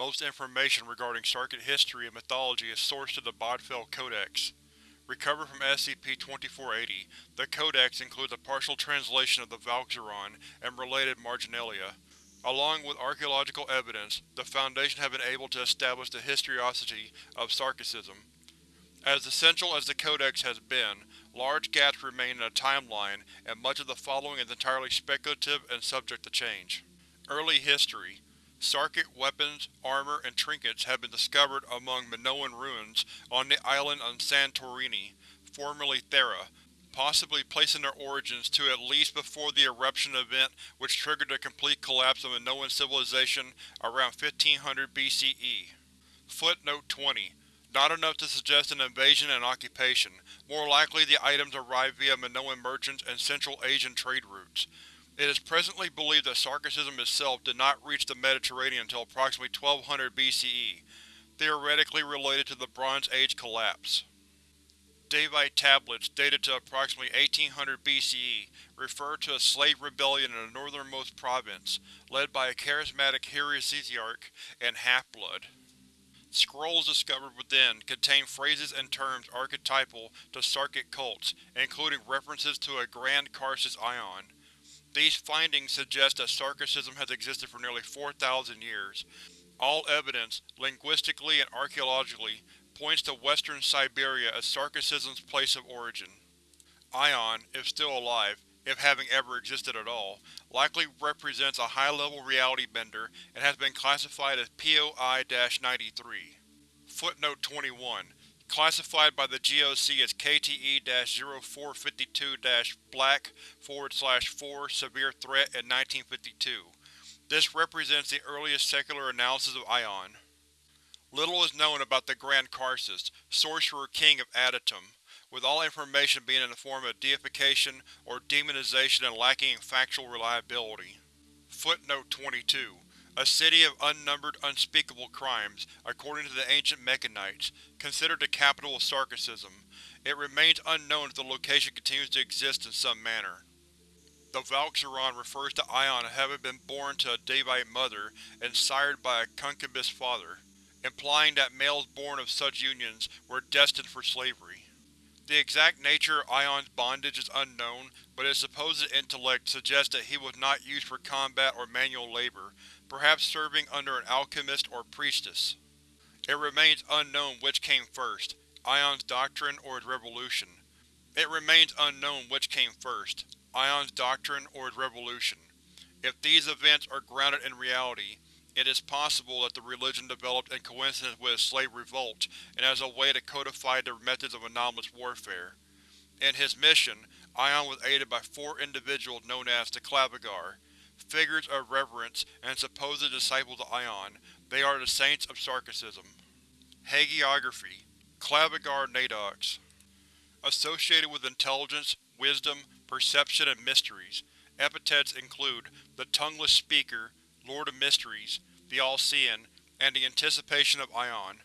Most information regarding Sarkit history and mythology is sourced to the Bodfell Codex. Recovered from SCP-2480, the Codex includes a partial translation of the Valkzaron and related marginalia. Along with archaeological evidence, the Foundation have been able to establish the historicity of Sarkicism. As essential as the Codex has been, large gaps remain in the timeline and much of the following is entirely speculative and subject to change. Early history Sarkic weapons, armor, and trinkets have been discovered among Minoan ruins on the island of Santorini, formerly Thera, possibly placing their origins to at least before the eruption event which triggered the complete collapse of Minoan civilization around 1500 BCE. Footnote 20. Not enough to suggest an invasion and occupation, more likely the items arrived via Minoan merchants and Central Asian trade routes. It is presently believed that Sarkicism itself did not reach the Mediterranean until approximately 1200 BCE, theoretically related to the Bronze Age collapse. Daevite tablets dated to approximately 1800 BCE refer to a slave rebellion in the northernmost province, led by a charismatic heresiarch and half-blood. Scrolls discovered within contain phrases and terms archetypal to Sarkic cults, including references to a Grand Karcist Ion. These findings suggest that Sarkicism has existed for nearly 4,000 years. All evidence, linguistically and archaeologically, points to western Siberia as Sarkicism's place of origin. Ion, if still alive, if having ever existed at all, likely represents a high-level reality bender and has been classified as POI-93. Footnote 21 classified by the GOC as KTE-0452-Black 4 Severe Threat in 1952. This represents the earliest secular analysis of Ion. Little is known about the Grand Karcist, Sorcerer King of Adytum, with all information being in the form of deification or demonization and lacking in factual reliability. Footnote 22 a city of unnumbered, unspeakable crimes, according to the ancient Mechanites, considered the capital of Sarkicism. It remains unknown if the location continues to exist in some manner. The Valkzaron refers to Ion having been born to a Daevite mother and sired by a concubus father, implying that males born of such unions were destined for slavery. The exact nature of Ion's bondage is unknown, but his supposed intellect suggests that he was not used for combat or manual labor, perhaps serving under an alchemist or priestess. It remains unknown which came first, Ion's doctrine or his revolution. It remains unknown which came first, Ion's doctrine or his revolution. If these events are grounded in reality, it is possible that the religion developed in coincidence with a slave revolt and as a way to codify their methods of anomalous warfare. In his mission, Ion was aided by four individuals known as the Clavigar, figures of reverence and supposed disciples of Ion. They are the Saints of Sarkicism. Hagiography Clavigar Nadox Associated with intelligence, wisdom, perception, and mysteries. Epithets include the Tongueless Speaker, Lord of Mysteries, the All-Seeing, and the Anticipation of Ion.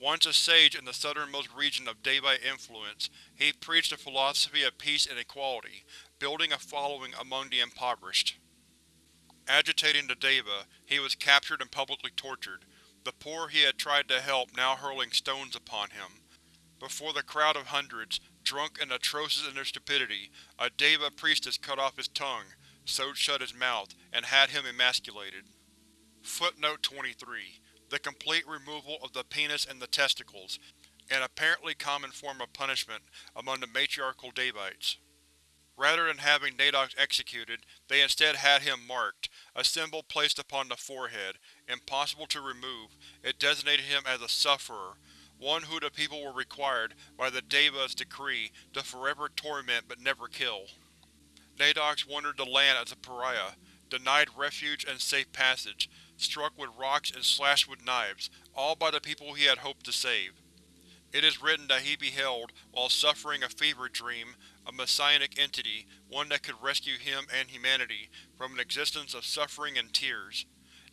Once a sage in the southernmost region of Daevite influence, he preached a philosophy of peace and equality, building a following among the impoverished. Agitating the Deva, he was captured and publicly tortured, the poor he had tried to help now hurling stones upon him. Before the crowd of hundreds, drunk and atrocious in their stupidity, a Deva priestess cut off his tongue, sewed shut his mouth, and had him emasculated. Footnote 23. The complete removal of the penis and the testicles, an apparently common form of punishment among the matriarchal Daevites. Rather than having Nadox executed, they instead had him marked, a symbol placed upon the forehead, impossible to remove. It designated him as a sufferer, one who the people were required, by the Deva's decree, to forever torment but never kill. Nadox wandered the land as a pariah, denied refuge and safe passage, struck with rocks and slashed with knives, all by the people he had hoped to save. It is written that he beheld, while suffering a fever dream, a messianic entity, one that could rescue him and humanity from an existence of suffering and tears.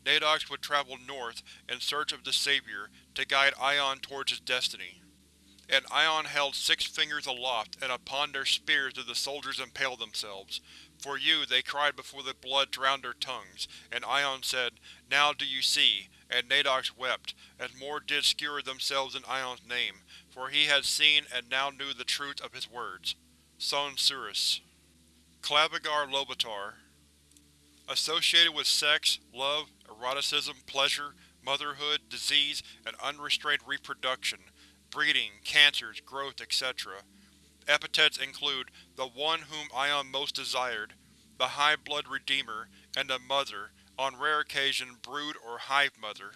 Nadox would travel north in search of the Savior to guide Ion towards his destiny. And Ion held six fingers aloft, and upon their spears did the soldiers impale themselves. For you, they cried before the blood drowned their tongues, and Ion said, Now do you see, and Nadox wept, as more did skewer themselves in Ion's name, for he had seen and now knew the truth of his words. Son Surus. Clavigar Lovataar Associated with sex, love, eroticism, pleasure, motherhood, disease, and unrestrained reproduction, breeding, cancers, growth, etc. Epithets include the one whom Ion most desired, the High Blood Redeemer, and the Mother, on rare occasion Brood or Hive Mother.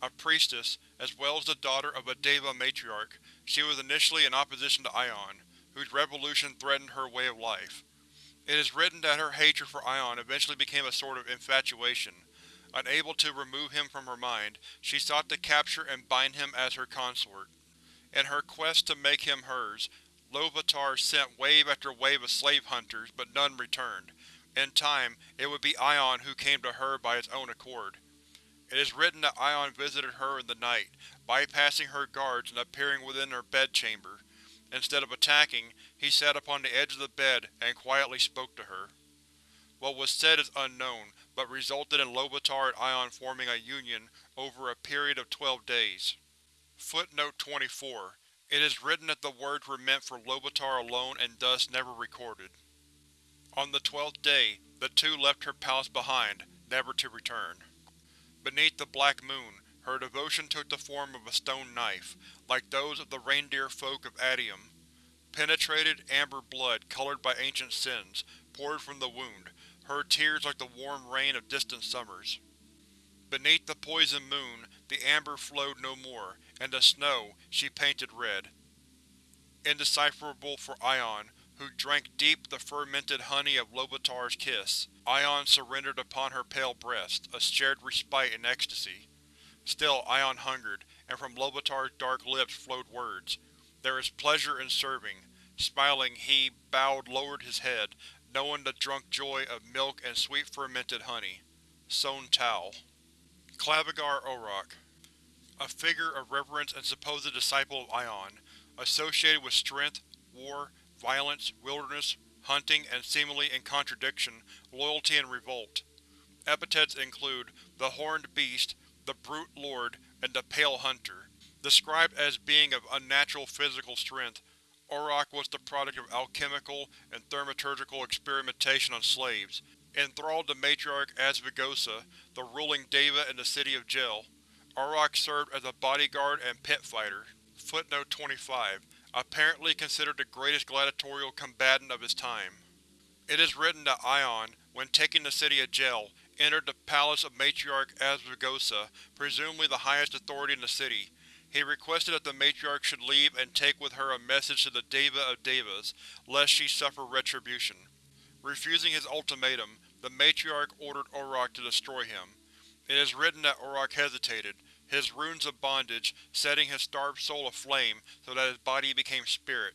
A priestess, as well as the daughter of a Deva matriarch, she was initially in opposition to Ion, whose revolution threatened her way of life. It is written that her hatred for Ion eventually became a sort of infatuation. Unable to remove him from her mind, she sought to capture and bind him as her consort. In her quest to make him hers, Lovataar sent wave after wave of slave hunters, but none returned, in time, it would be Ion who came to her by his own accord. It is written that Ion visited her in the night, bypassing her guards and appearing within her bedchamber. Instead of attacking, he sat upon the edge of the bed and quietly spoke to her. What was said is unknown, but resulted in Lovataar and Ion forming a union over a period of twelve days. Footnote 24. It is written that the words were meant for Lovataar alone and thus never recorded. On the twelfth day, the two left her palace behind, never to return. Beneath the black moon, her devotion took the form of a stone knife, like those of the reindeer folk of Adytum. Penetrated, amber blood, colored by ancient sins, poured from the wound, her tears like the warm rain of distant summers. Beneath the poison moon, the amber flowed no more, and the snow she painted red. Indecipherable for Ion, who drank deep the fermented honey of Lovataar's kiss. Ion surrendered upon her pale breast, a shared respite in ecstasy. Still Ion hungered, and from Lovataar's dark lips flowed words. There is pleasure in serving. Smiling, he, bowed lowered his head, knowing the drunk joy of milk and sweet fermented honey. Son Tal. Clavigar Orok A figure of reverence and supposed disciple of Ion, associated with strength, war, violence, wilderness, hunting, and seemingly in contradiction, loyalty and revolt. Epithets include the Horned Beast, the Brute Lord, and the Pale Hunter. Described as being of unnatural physical strength, Orok was the product of alchemical and thaumaturgical experimentation on slaves. Enthralled to Matriarch Asvigosa, the ruling Deva in the city of Gel, Orok served as a bodyguard and pit fighter. Footnote 25 apparently considered the greatest gladiatorial combatant of his time. It is written that Ion, when taking the city of Gel, entered the palace of Matriarch Asvigosa, presumably the highest authority in the city. He requested that the Matriarch should leave and take with her a message to the Deva of Devas, lest she suffer retribution. Refusing his ultimatum, the Matriarch ordered Orok to destroy him. It is written that Orok hesitated, his runes of bondage setting his starved soul aflame so that his body became spirit.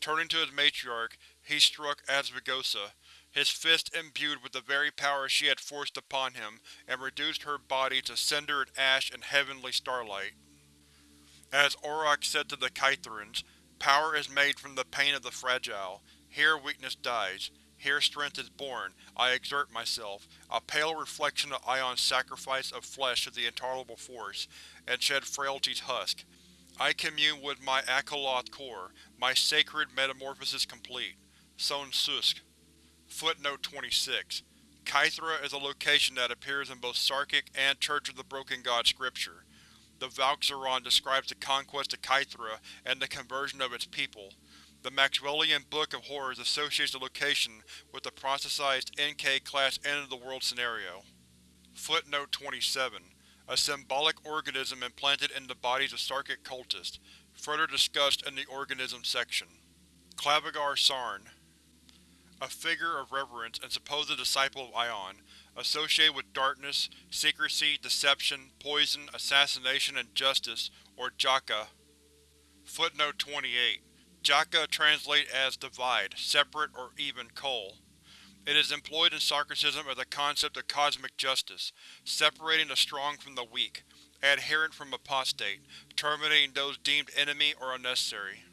Turning to his matriarch, he struck Asvigosa, his fist imbued with the very power she had forced upon him, and reduced her body to cinder and ash in heavenly starlight. As Orok said to the Kytherans, power is made from the pain of the fragile. Here weakness dies. Here strength is born, I exert myself, a pale reflection of Ion's sacrifice of flesh to the intolerable force, and shed frailty's husk. I commune with my Akaloth core, my sacred metamorphosis complete. Son Susk. Footnote 26. Kythera is a location that appears in both Sarkic and Church of the Broken God scripture. The Valkzaron describes the conquest of Kythera and the conversion of its people. The Maxwellian Book of Horrors associates the location with the processized NK-class end-of-the-world scenario. Footnote 27. A symbolic organism implanted in the bodies of Sarkic cultists, further discussed in the Organism section. Clavigar Saarn A figure of reverence and supposed disciple of Ion, associated with darkness, secrecy, deception, poison, assassination, and justice, or Jaka. Footnote 28. Jaka translate as divide, separate, or even coal. It is employed in Sarkicism as a concept of cosmic justice, separating the strong from the weak, adherent from apostate, terminating those deemed enemy or unnecessary.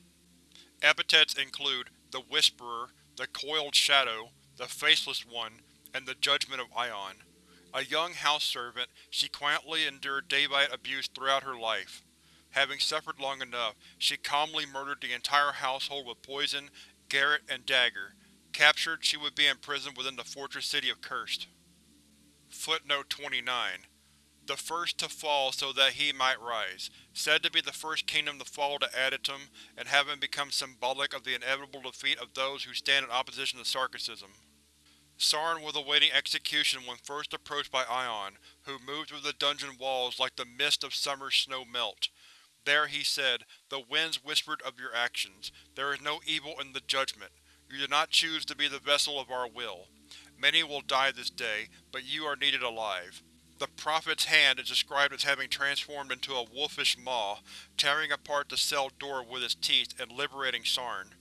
Epithets include the Whisperer, the Coiled Shadow, the Faceless One, and the Judgment of Ion. A young house servant, she quietly endured Daevite abuse throughout her life. Having suffered long enough, she calmly murdered the entire household with poison, garrote, and dagger. Captured, she would be imprisoned within the fortress city of Kurst. Footnote 29. The first to fall so that he might rise. Said to be the first kingdom to fall to Adytum, and having become symbolic of the inevitable defeat of those who stand in opposition to Sarkicism. Saarn was awaiting execution when first approached by Ion, who moved through the dungeon walls like the mist of summer snow melt. There, he said, the winds whispered of your actions. There is no evil in the judgment. You did not choose to be the vessel of our will. Many will die this day, but you are needed alive. The Prophet's hand is described as having transformed into a wolfish maw, tearing apart the cell door with its teeth and liberating Saarn.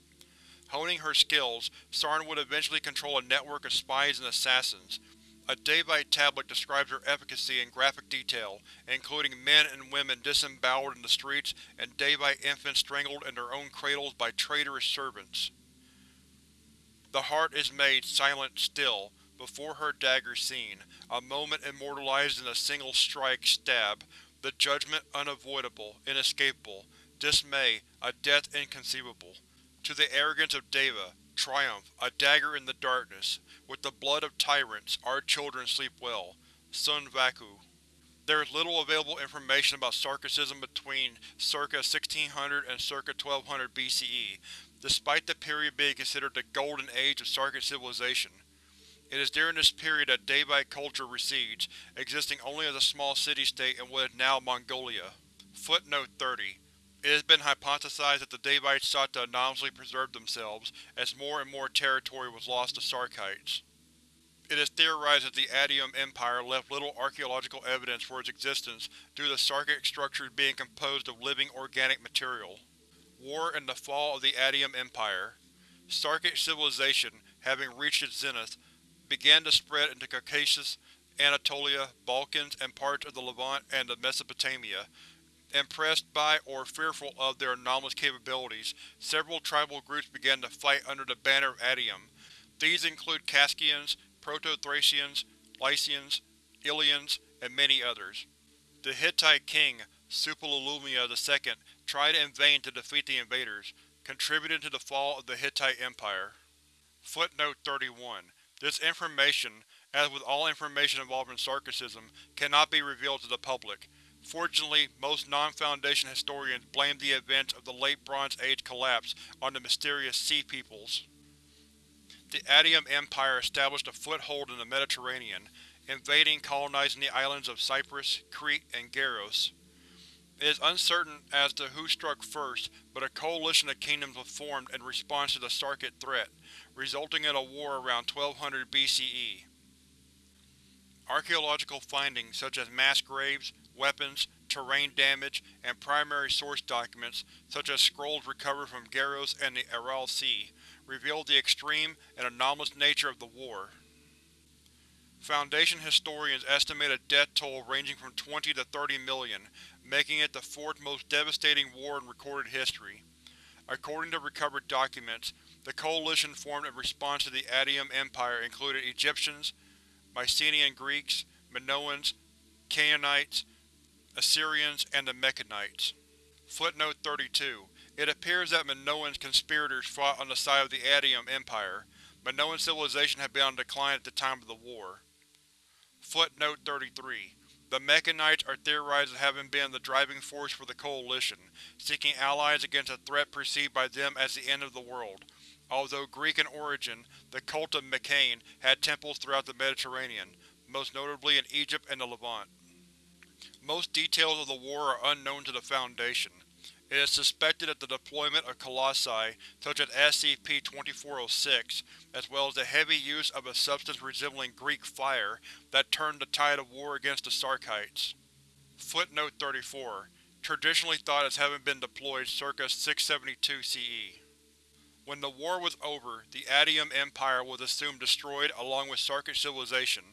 Honing her skills, Saarn would eventually control a network of spies and assassins. A Daevite tablet describes her efficacy in graphic detail, including men and women disemboweled in the streets and Daevite infants strangled in their own cradles by traitorous servants. The heart is made silent still, before her dagger seen, a moment immortalized in a single strike stab, the judgment unavoidable, inescapable, dismay, a death inconceivable. To the arrogance of Deva, triumph, a dagger in the darkness. With the blood of tyrants, our children sleep well. Sun Vaku. There is little available information about Sarkicism between circa 1600 and circa 1200 BCE, despite the period being considered the golden age of Sarkic civilization. It is during this period that Daevite culture recedes, existing only as a small city-state in what is now Mongolia. Footnote 30. It has been hypothesized that the Daevites sought to anonymously preserve themselves, as more and more territory was lost to Sarkites. It is theorized that the Adytum Empire left little archaeological evidence for its existence due to Sarkic structures being composed of living organic material. War and the fall of the Adytum Empire Sarkic civilization, having reached its zenith, began to spread into Caucasus, Anatolia, Balkans, and parts of the Levant and Mesopotamia, Impressed by or fearful of their anomalous capabilities, several tribal groups began to fight under the banner of Adytum. These include Kaskians, Proto-Thracians, Lycians, Ilians, and many others. The Hittite king, Suppiluliuma II, tried in vain to defeat the invaders, contributing to the fall of the Hittite Empire. Footnote 31. This information, as with all information involving Sarkicism, cannot be revealed to the public. Fortunately, most non-Foundation historians blame the events of the Late Bronze Age collapse on the mysterious Sea Peoples. The Adytum Empire established a foothold in the Mediterranean, invading colonizing the islands of Cyprus, Crete, and Garros. It is uncertain as to who struck first, but a coalition of kingdoms was formed in response to the Sarkic threat, resulting in a war around 1200 BCE. Archaeological findings such as mass graves, weapons, terrain damage, and primary source documents, such as scrolls recovered from Garros and the Aral Sea, revealed the extreme and anomalous nature of the war. Foundation historians estimate a death toll ranging from 20 to 30 million, making it the fourth most devastating war in recorded history. According to recovered documents, the coalition formed in response to the Adytum Empire included Egyptians, Mycenaean Greeks, Minoans, Canaanites, Assyrians, and the Mechanites. Footnote 32. It appears that Minoan conspirators fought on the side of the Adytum Empire. Minoan civilization had been on decline at the time of the war. Footnote 33. The Mechanites are theorized as having been the driving force for the Coalition, seeking allies against a threat perceived by them as the end of the world. Although Greek in origin, the cult of Mekhane had temples throughout the Mediterranean, most notably in Egypt and the Levant. Most details of the war are unknown to the Foundation. It is suspected that the deployment of colossi, such as SCP-2406, as well as the heavy use of a substance resembling Greek fire, that turned the tide of war against the Sarkites. Footnote 34. Traditionally thought as having been deployed circa 672 CE. When the war was over, the Adytum Empire was assumed destroyed along with Sarkic civilization.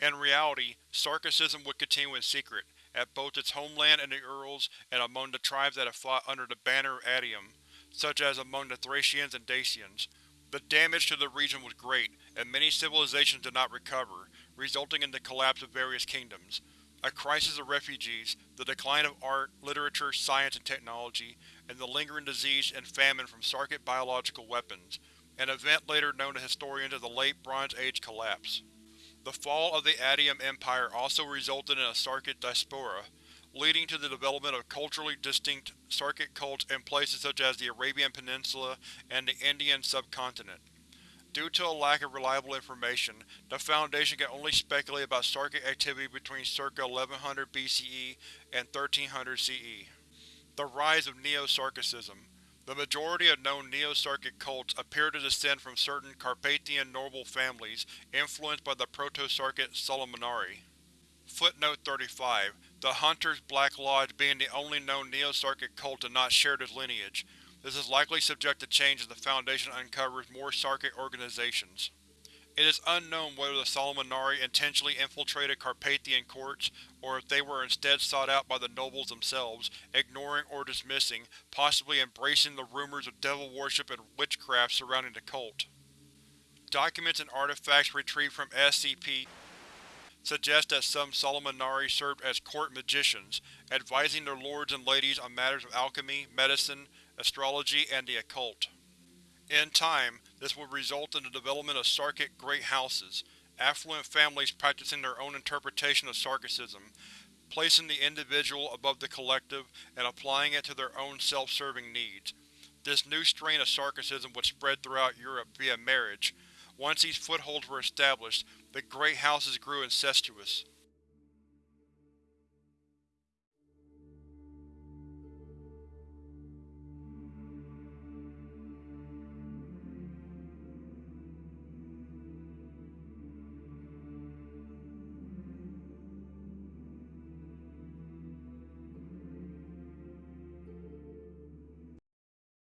In reality, Sarkicism would continue in secret, at both its homeland in the Urals and among the tribes that have fought under the banner of Adytum, such as among the Thracians and Dacians. The damage to the region was great, and many civilizations did not recover, resulting in the collapse of various kingdoms, a crisis of refugees, the decline of art, literature, science, and technology, and the lingering disease and famine from Sarkic biological weapons, an event later known to historians as the Late Bronze Age Collapse. The fall of the Adytum Empire also resulted in a Sarkic diaspora, leading to the development of culturally distinct Sarkic cults in places such as the Arabian Peninsula and the Indian subcontinent. Due to a lack of reliable information, the Foundation can only speculate about Sarkic activity between circa 1100 BCE and 1300 CE. The rise of Neo-Sarkicism The majority of known Neo-Sarkic cults appear to descend from certain Carpathian noble families influenced by the Proto-Sarkic Solomonari. Footnote 35. The Hunters Black Lodge being the only known Neo-Sarkic cult to not share this lineage, this is likely subject to change as the Foundation uncovers more Sarkic organizations. It is unknown whether the Solomonari intentionally infiltrated Carpathian courts, or if they were instead sought out by the nobles themselves, ignoring or dismissing, possibly embracing the rumors of devil worship and witchcraft surrounding the cult. Documents and artifacts retrieved from SCP suggest that some Solomonari served as court magicians, advising their lords and ladies on matters of alchemy, medicine, astrology, and the occult. In time, this would result in the development of Sarkic Great Houses, affluent families practicing their own interpretation of Sarkicism, placing the individual above the collective and applying it to their own self-serving needs. This new strain of Sarkicism would spread throughout Europe via marriage. Once these footholds were established, the Great Houses grew incestuous.